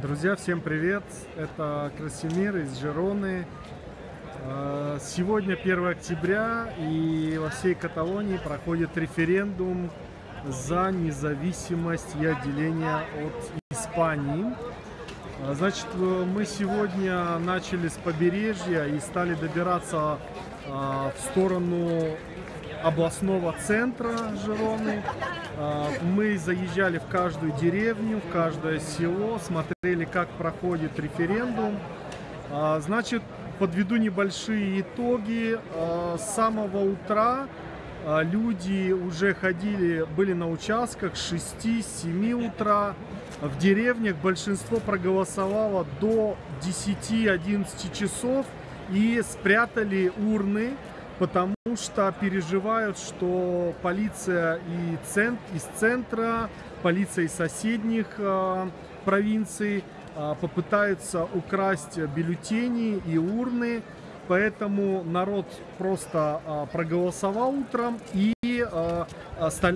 Друзья, всем привет! Это Красимир из Жероны. Э, сегодня 1 октября и во всей Каталонии проходит референдум за независимость и отделение от Испании. Э, значит, э, мы сегодня начали с побережья и стали добираться в сторону областного центра Жероны. А, мы заезжали в каждую деревню, в каждое село, смотрели, как проходит референдум. А, значит, подведу небольшие итоги. А, с самого утра люди уже ходили, были на участках с 6-7 утра. В деревнях большинство проголосовало до 10-11 часов и спрятали урны потому что переживают, что полиция и цент, из центра, полиция из соседних э, провинций э, попытаются украсть бюллетени и урны, поэтому народ просто э, проголосовал утром и, э,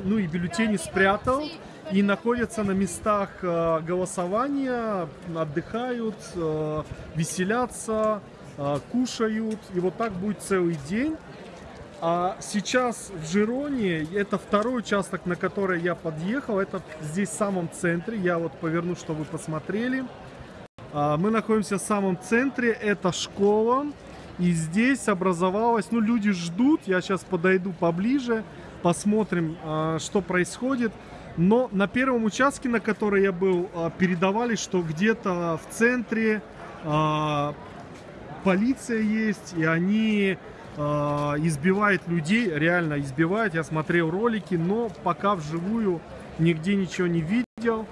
ну, и бюллетени спрятал. И находятся на местах э, голосования, отдыхают, э, веселятся, кушают, и вот так будет целый день. А сейчас в Жироне, это второй участок, на который я подъехал, это здесь в самом центре, я вот поверну, чтобы вы посмотрели. А, мы находимся в самом центре, это школа, и здесь образовалась, ну люди ждут, я сейчас подойду поближе, посмотрим, а, что происходит. Но на первом участке, на который я был, а, передавали, что где-то в центре полиция есть, и они э, избивает людей, реально избивает. Я смотрел ролики, но пока вживую нигде ничего не видел.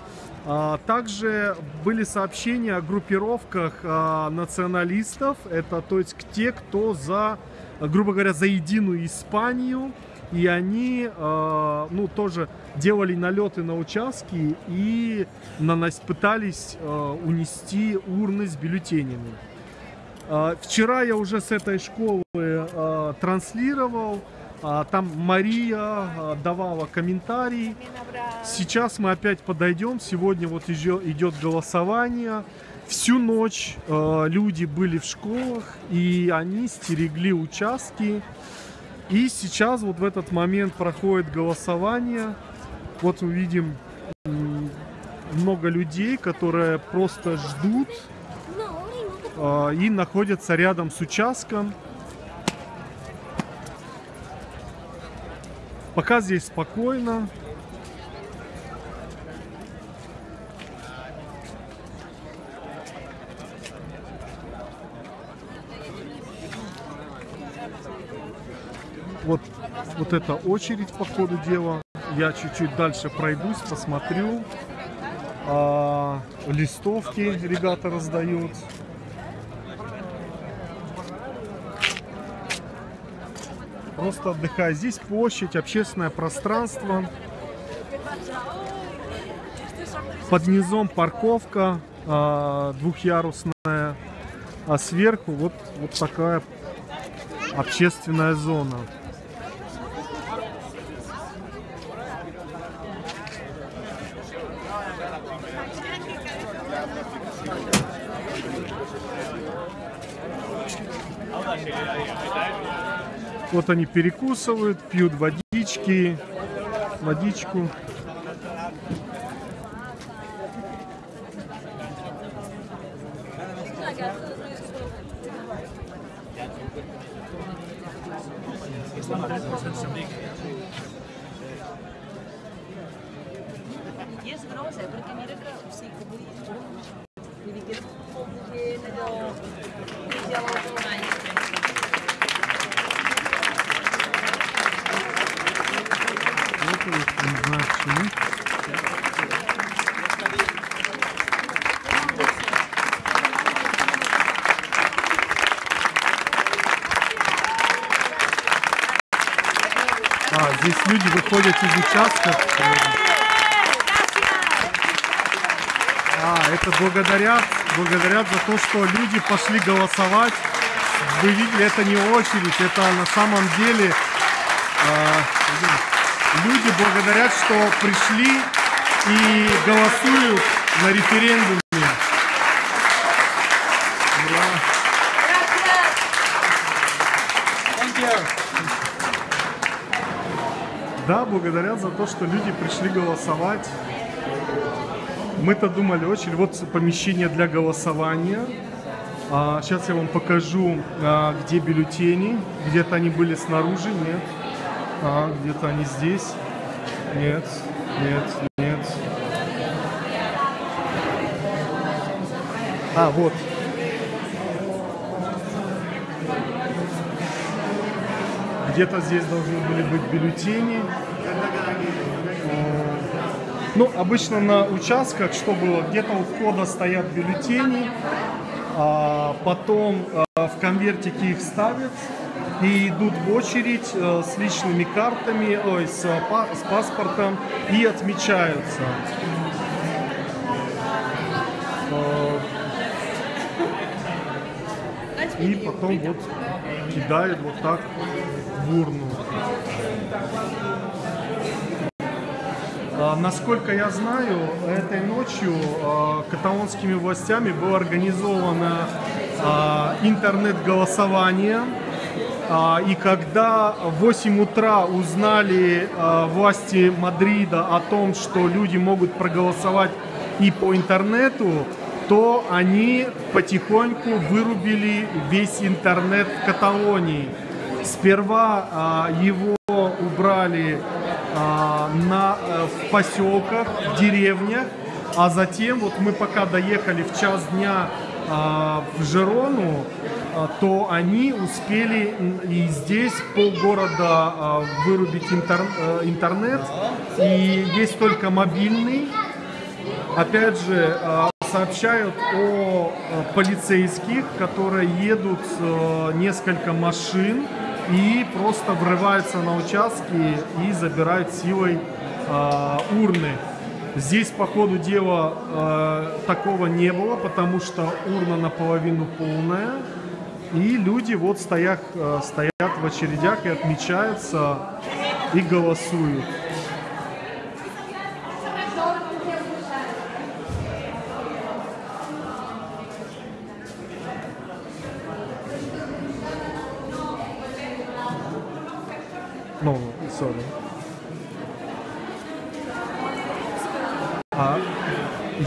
А, также были сообщения о группировках а, националистов. Это то есть те, кто за, грубо говоря, за единую Испанию. И они, а, ну, тоже делали налеты на участки и нанос, пытались а, унести урны с бюллетенями. А, вчера я уже с этой школы а, транслировал. А, там Мария давала комментарий. Сейчас мы опять подойдем. Сегодня вот идет голосование. Всю ночь люди были в школах и они стерегли участки. И сейчас вот в этот момент проходит голосование. Вот мы видим много людей, которые просто ждут и находятся рядом с участком. Пока здесь спокойно. Вот, вот эта очередь по ходу дела. Я чуть-чуть дальше пройдусь, посмотрю. А, листовки ребята раздают. Просто отдыхаю. Здесь площадь, общественное пространство. Под низом парковка э, двухъярусная, а сверху вот, вот такая общественная зона. Вот они перекусывают, пьют водички, водичку. Yes, grossa, А, здесь люди выходят из участков. А, это благодарят, благодарят за то, что люди пошли голосовать. Вы видели, это не очередь, это на самом деле э, люди благодарят, что пришли и голосуют на референдуме. Да, благодарят за то, что люди пришли голосовать. Мы-то думали очень. Вот помещение для голосования. А, Сейчас я вам покажу, а, где бюллетени. Где-то они были снаружи, нет. А, где-то они здесь. Нет, нет, нет. А, вот. Где-то здесь должны были быть бюллетени. Э, Ну, обычно на участках, что было, где-то у входа стоят бюллетени, а потом э, в конвертике их ставят и идут в очередь э, с личными картами, ой, с, па- с паспортом и отмечаются. Э, И потом вот кидают вот так в урну. Насколько я знаю, этой ночью каталонскими властями было организовано интернет-голосование. А, И когда в 8 утра узнали а, власти Мадрида о том, что люди могут проголосовать и по интернету, то они потихоньку вырубили весь интернет в Каталонии. Сперва а, его убрали на, э, в поселках, в деревнях, а затем, вот мы пока доехали в час дня в Жерону, а, то они успели и здесь полгорода а, вырубить интер- интернет, и есть только мобильный, Опять же, сообщают о полицейских, которые едут несколько машин и просто врываются на участки и забирают силой урны. Здесь, по ходу дела, э, такого не было, потому что урна наполовину полная. И люди вот стоят, э, стоят в очередях и отмечаются и голосуют.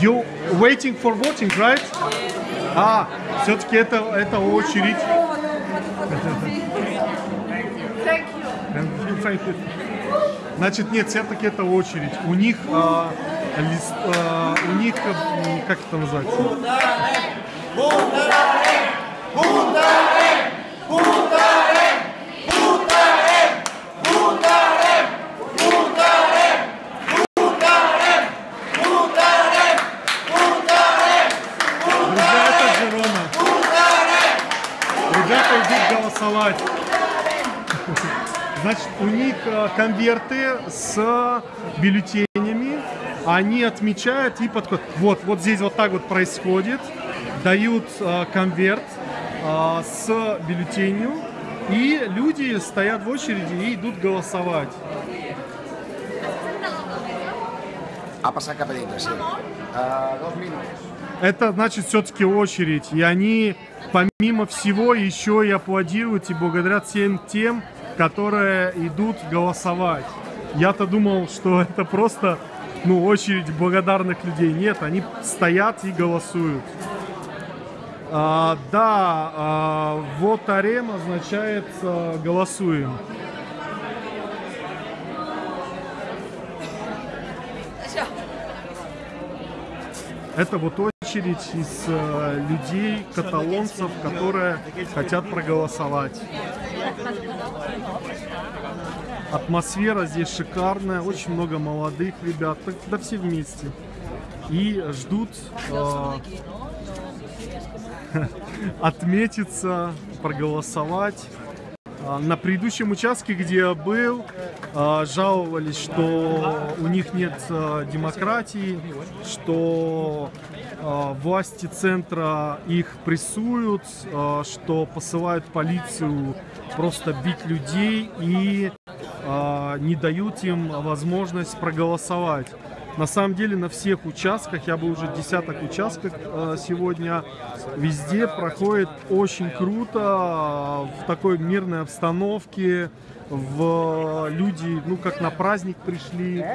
You waiting for voting, right? А, все-таки это, это очередь. Значит, нет, все-таки это очередь. У них, а, лист- а, у них, как это называется? Значит, у них э, конверты с бюллетенями, они отмечают и подходят. Вот, вот здесь вот так вот происходит. Дают э, конверт э, с бюллетенью, и люди стоят в очереди и идут голосовать. Uh, dos minuts. Это значит все-таки очередь. И они, помимо всего, еще и аплодируют и благодарят всем тем, которые идут голосовать. Я-то думал, что это просто ну, очередь благодарных людей. Нет, они стоят и голосуют. А, да, а, вот арем означает а, голосуем. Это вот очередь из э, людей, каталонцев, которые хотят проголосовать. Атмосфера здесь шикарная, очень много молодых ребят, да все вместе. И ждут э, отметиться, проголосовать. А, На предыдущем участке, где я был, а, жаловались, что у них нет демократии, что власти центра их прессуют, а, что посылают полицию просто бить людей и а, не дают им возможность проголосовать. На самом деле на всех участках, я был уже десяток участков э, сегодня, везде проходит очень круто, э, в такой мирной обстановке, в люди, ну как на праздник пришли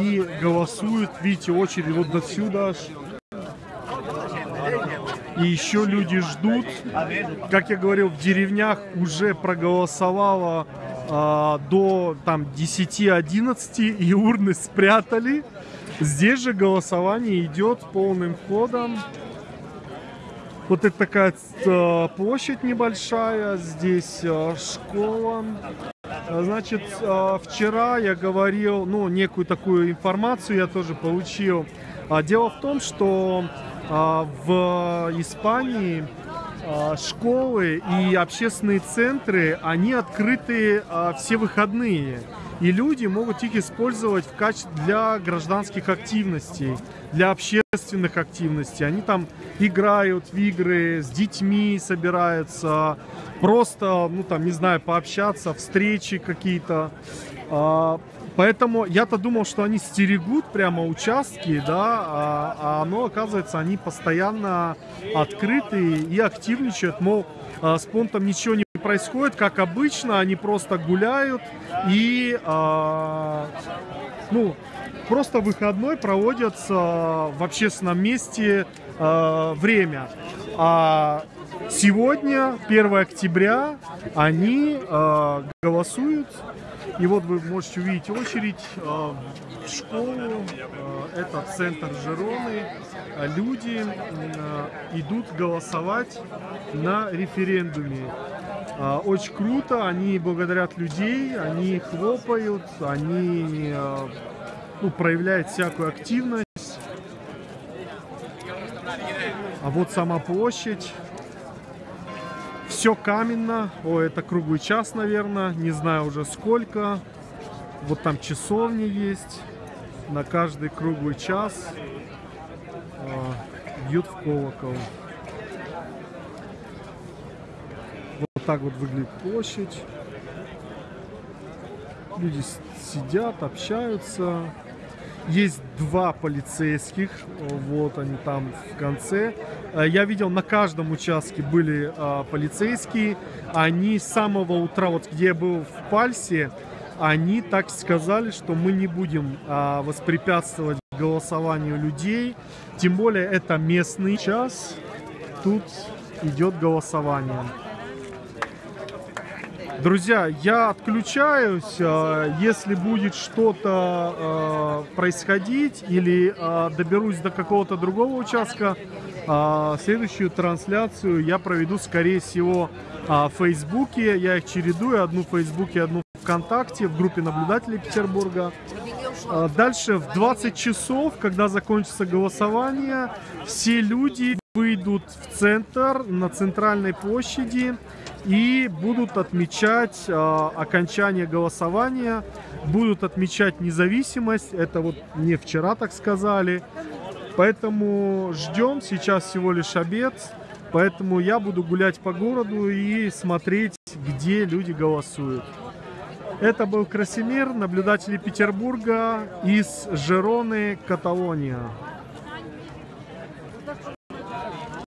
и голосуют, видите, очередь вот до сюда. И еще люди ждут. Как я говорил, в деревнях уже проголосовало а, до там 10-11 и урны спрятали. Здесь же голосование идет полным ходом. Вот это такая э, площадь небольшая, здесь э, школа. Значит, э, вчера я говорил, ну, некую такую информацию я тоже получил. А, дело в том, что в Испании школы и общественные центры, они открыты все выходные. И люди могут их использовать в качестве для гражданских активностей, для общественных активностей. Они там играют в игры, с детьми собираются, просто, ну там, не знаю, пообщаться, встречи какие-то. А, поэтому я-то думал, что они стерегут прямо участки, да, а, а оно, оказывается, они постоянно открыты и активничают, мол, а, с понтом ничего не происходит, как обычно, они просто гуляют и, э, ну, просто выходной проводятся в общественном месте э, время. А сегодня, 1 октября, они э, голосуют. И вот вы можете увидеть очередь э, в школу. Э, это центр Жероны. Люди э, идут голосовать на референдуме. А, очень круто, они благодарят людей, они хлопают, они а, ну, проявляют всякую активность. А вот сама площадь. Все каменно. О, это круглый час, наверное. Не знаю уже сколько. Вот там часовня есть. На каждый круглый час э, бьют в колокол. Вот так вот выглядит площадь. Люди сидят, общаются. Есть два полицейских, вот они там в конце. Э, я видел, на каждом участке были а, полицейские. Они с самого утра, вот где я был в Пальсе, они так сказали, что мы не будем а, воспрепятствовать голосованию людей. Тем более это местный час. Тут идет голосование. Друзья, я отключаюсь. Э, если будет что-то э, происходить или э, доберусь до какого-то другого участка, следующую трансляцию я проведу, скорее всего, в Фейсбуке. Я их чередую. Одну в Фейсбуке, одну ВКонтакте, в группе наблюдателей Петербурга. Дальше в 20 часов, когда закончится голосование, все люди выйдут в центр, на центральной площади и будут отмечать э, окончание голосования, будут отмечать независимость. Это вот не вчера так сказали. Поэтому ждем, сейчас всего лишь обед. Поэтому я буду гулять по городу и смотреть, где люди голосуют. Это был Красимир, наблюдатели Петербурга из Жероны, Каталония.